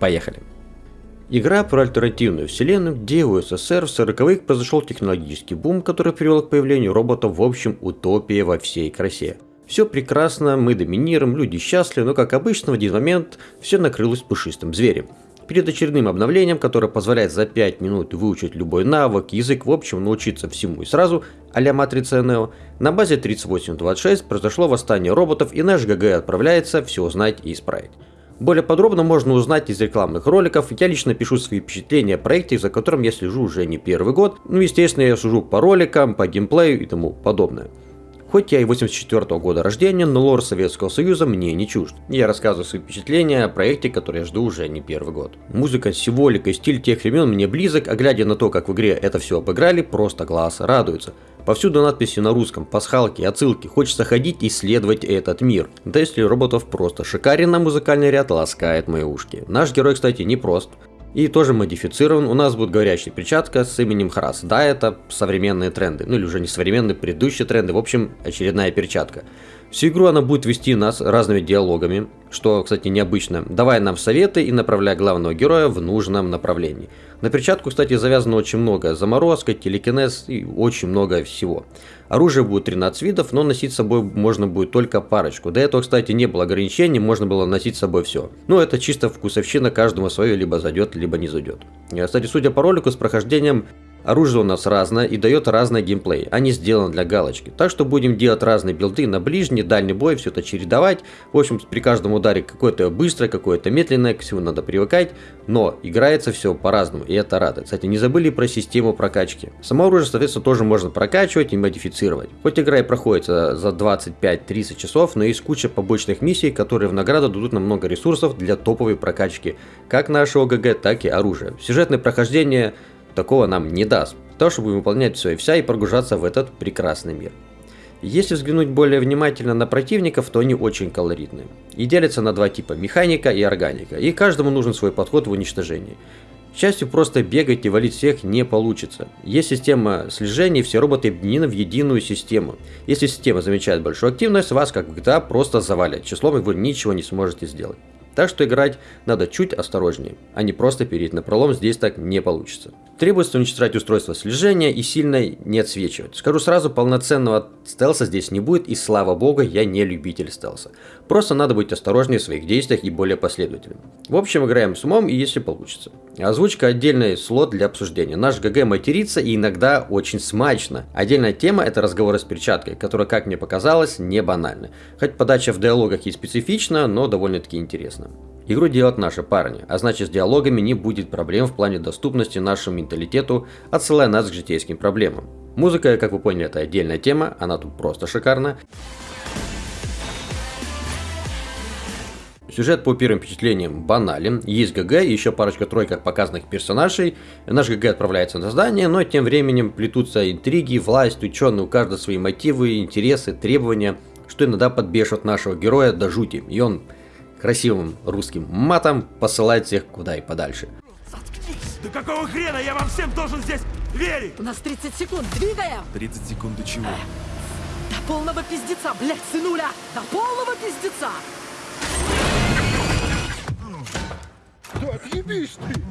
Поехали. Игра про альтернативную вселенную, где у СССР в 40-х произошел технологический бум, который привел к появлению роботов в общем утопия во всей красе. Все прекрасно, мы доминируем, люди счастливы, но как обычно в один момент все накрылось пушистым зверем. Перед очередным обновлением, которое позволяет за 5 минут выучить любой навык, язык, в общем научиться всему и сразу, а-ля Матрица НЕО, на базе 3826 произошло восстание роботов и наш ГГ отправляется все узнать и исправить. Более подробно можно узнать из рекламных роликов. Я лично пишу свои впечатления о проекте, за которым я слежу уже не первый год. Ну, естественно, я сужу по роликам, по геймплею и тому подобное. Хоть я и 84 -го года рождения, но лор Советского Союза мне не чужд. Я рассказываю свои впечатления о проекте, который я жду уже не первый год. Музыка, символика и стиль тех времен мне близок, а глядя на то, как в игре это все обыграли, просто глаз радуется. Повсюду надписи на русском, пасхалки, отсылки, хочется ходить и исследовать этот мир. Да если роботов просто шикарен, на музыкальный ряд ласкает мои ушки. Наш герой, кстати, не прост и тоже модифицирован. У нас будет говорящая перчатка с именем Храс. Да, это современные тренды, ну или уже не современные, предыдущие тренды, в общем, очередная перчатка. Всю игру она будет вести нас разными диалогами, что, кстати, необычно, давая нам советы и направляя главного героя в нужном направлении. На перчатку, кстати, завязано очень много. Заморозка, телекинез и очень много всего. Оружие будет 13 видов, но носить с собой можно будет только парочку. До этого, кстати, не было ограничений, можно было носить с собой все. Но это чисто вкусовщина, каждому свое либо зайдет, либо не зайдет. Кстати, судя по ролику с прохождением Оружие у нас разное и дает разный геймплей, а не сделано для галочки. Так что будем делать разные билды на ближний, дальний бой, все это чередовать. В общем, при каждом ударе какое-то быстрое, какое-то медленное, к всему надо привыкать. Но играется все по-разному, и это радует. Кстати, не забыли про систему прокачки. Само оружие, соответственно, тоже можно прокачивать и модифицировать. Хоть игра и проходит за 25-30 часов, но есть куча побочных миссий, которые в награду дадут нам много ресурсов для топовой прокачки, как нашего ГГ, так и оружия. Сюжетное прохождение такого нам не даст, то чтобы выполнять все и вся и прогружаться в этот прекрасный мир. Если взглянуть более внимательно на противников, то они очень колоритные. И делятся на два типа – механика и органика, и каждому нужен свой подход в уничтожении. К счастью, просто бегать и валить всех не получится. Есть система слежения, все роботы объединены в единую систему. Если система замечает большую активность, вас, как в GTA, просто завалят. Числом и вы ничего не сможете сделать. Так что играть надо чуть осторожнее, а не просто перейти на пролом, здесь так не получится. Требуется уничтожать устройство слежения и сильно не отсвечивать. Скажу сразу, полноценного стелса здесь не будет, и слава богу, я не любитель стелса. Просто надо быть осторожнее в своих действиях и более последовательным. В общем, играем с умом и если получится. Озвучка отдельный слот для обсуждения. Наш ГГ матерится и иногда очень смачно. Отдельная тема это разговоры с перчаткой, которая, как мне показалось, не банальна. Хоть подача в диалогах и специфична, но довольно-таки интересно. Игру делают наши парни, а значит с диалогами не будет проблем в плане доступности нашему менталитету, отсылая нас к житейским проблемам. Музыка, как вы поняли, это отдельная тема, она тут просто шикарна. Сюжет по первым впечатлениям банален, есть ГГ и еще парочка-тройка показанных персонажей. Наш ГГ отправляется на здание, но тем временем плетутся интриги, власть, ученые, у каждого свои мотивы, интересы, требования, что иногда подбешивает нашего героя до жути, и он красивым русским матом посылать всех куда и подальше. Да какого хрена я вам всем должен здесь верить? У нас 30 секунд, двигаем! 30 секунд до чего? До полного пиздеца, блядь, сынуля! До полного пиздеца! Да отъебись ты!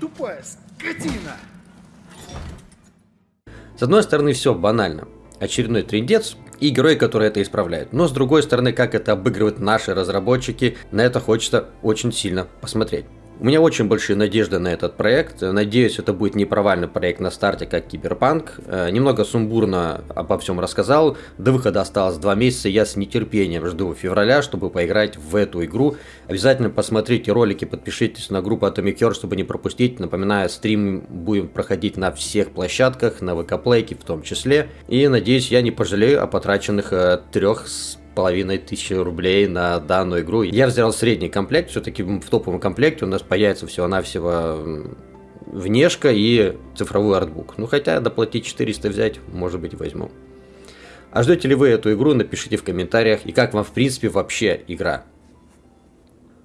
Тупая скотина! С одной стороны, все банально. Очередной трендец, и герои, которые это исправляют. Но с другой стороны, как это обыгрывают наши разработчики, на это хочется очень сильно посмотреть. У меня очень большие надежды на этот проект. Надеюсь, это будет не провальный проект на старте, как Киберпанк. Э, немного сумбурно обо всем рассказал. До выхода осталось два месяца. Я с нетерпением жду февраля, чтобы поиграть в эту игру. Обязательно посмотрите ролики, подпишитесь на группу Atomic Heart, чтобы не пропустить. Напоминаю, стрим будем проходить на всех площадках, на ВК Плейке в том числе. И надеюсь, я не пожалею о потраченных э, трех половиной тысячи рублей на данную игру. Я взял средний комплект, все-таки в топовом комплекте у нас появится всего-навсего внешка и цифровой артбук. Ну, хотя доплатить 400 взять, может быть, возьму. А ждете ли вы эту игру, напишите в комментариях. И как вам, в принципе, вообще игра.